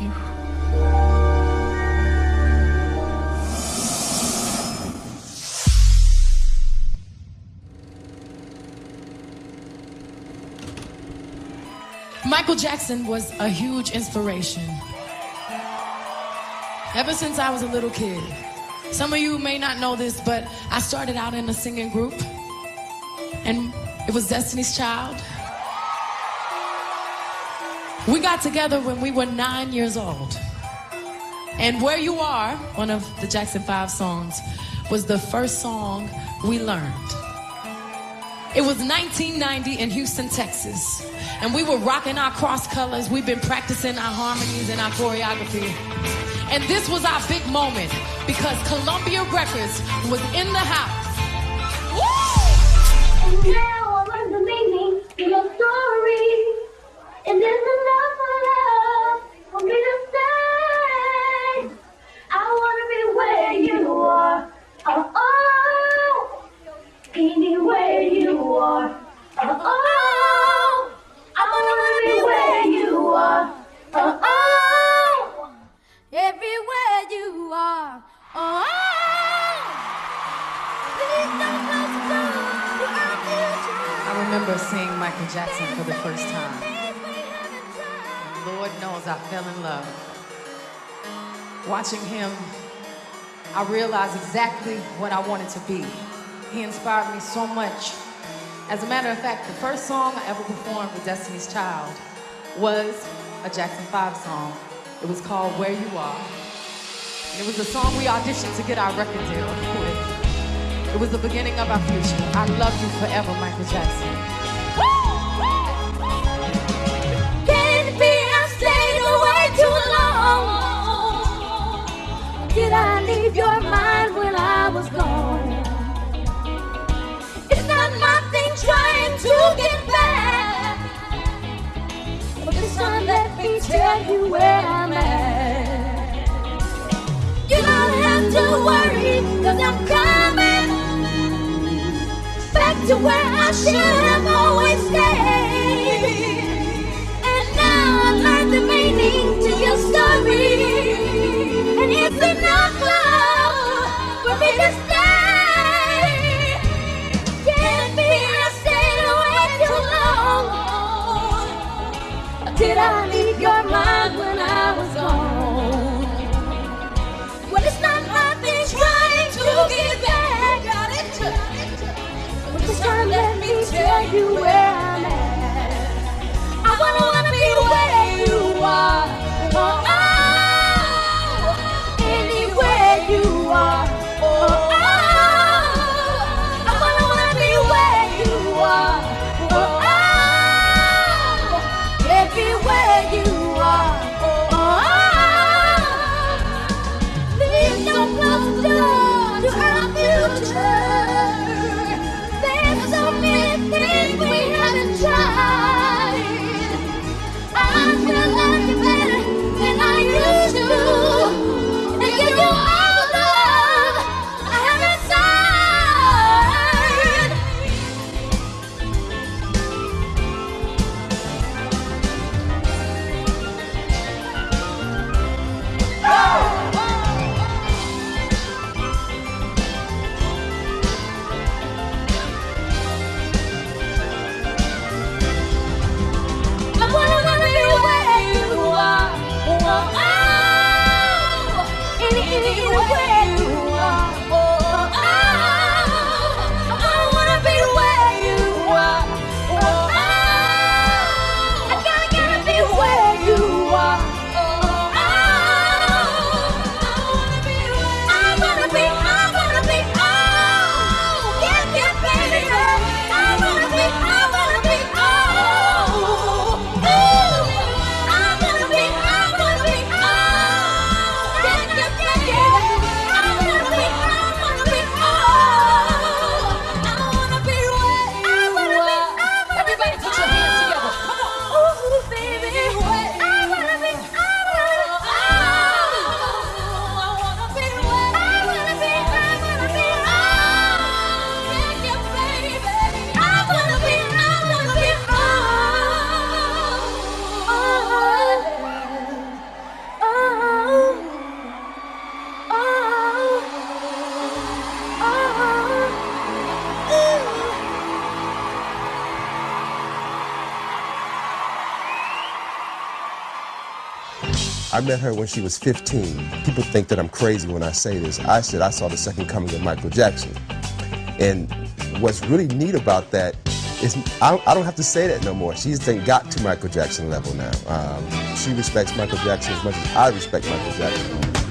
you. Michael Jackson was a huge inspiration. Ever since I was a little kid. Some of you may not know this, but I started out in a singing group, and it was Destiny's Child. We got together when we were nine years old. And Where You Are, one of the Jackson 5 songs, was the first song we learned. It was 1990 in Houston, Texas. And we were rocking our cross colors. We've been practicing our harmonies and our choreography. And this was our big moment because Columbia Records was in the house. And now You are. Oh. Please don't close the door to future. I remember seeing Michael Jackson for the first time. Lord knows I fell in love. Watching him, I realized exactly what I wanted to be. He inspired me so much. As a matter of fact, the first song I ever performed with Destiny's Child was a Jackson 5 song. It was called Where You Are. And it was the song we auditioned to get our record deal with. It was the beginning of our future. I love you forever, Michael Jackson. I'm coming back to where I should have always stayed. And now I learned the meaning to your story. And it's enough love for me to you where I met her when she was 15. People think that I'm crazy when I say this. I said I saw the second coming of Michael Jackson. And what's really neat about that is I, I don't have to say that no more. She's then got to Michael Jackson level now. Um, she respects Michael Jackson as much as I respect Michael Jackson.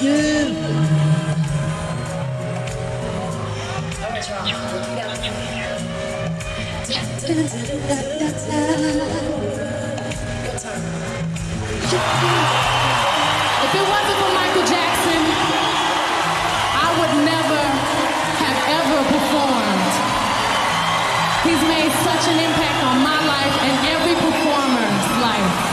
If it wasn't for Michael Jackson, I would never have ever performed. He's made such an impact on my life and every performer's life.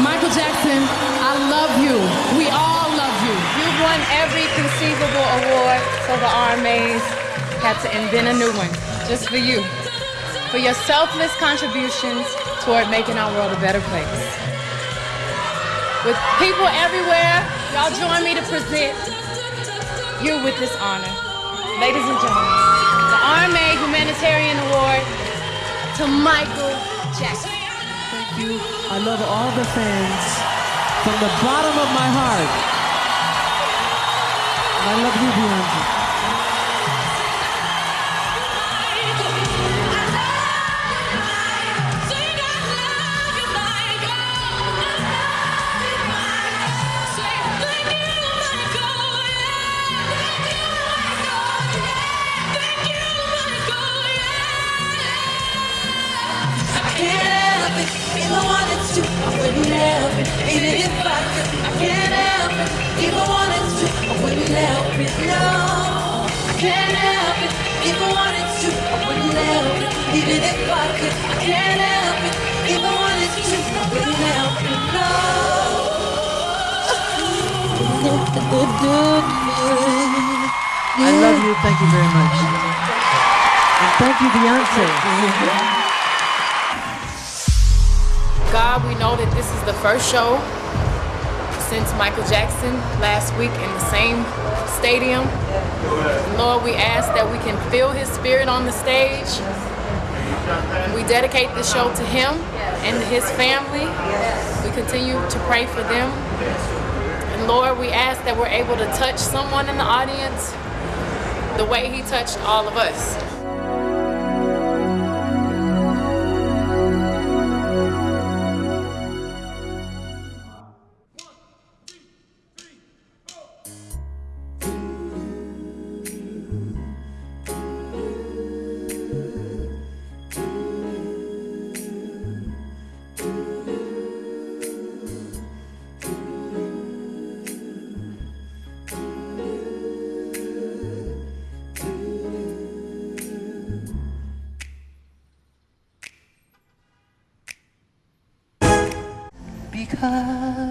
Michael Jackson, I love you. We all love you. You've won every conceivable award, so the RMAs had to invent a new one just for you. For your selfless contributions toward making our world a better place. With people everywhere, y'all join me to present you with this honor. Ladies and gentlemen, the RMA Humanitarian Award to Michael Jackson. I love all the fans from the bottom of my heart. And I love you, Beyonce. If I wanted to, I wouldn't help it. Even if I could, I can't help it. If I wanted to, I wouldn't help it. No. I love you. Thank you very much. And thank you, Beyonce. God, we know that this is the first show since Michael Jackson last week in the same stadium. Lord, we ask that we can feel his spirit on the stage. We dedicate the show to him and his family. We continue to pray for them. And Lord, we ask that we're able to touch someone in the audience the way he touched all of us. Because I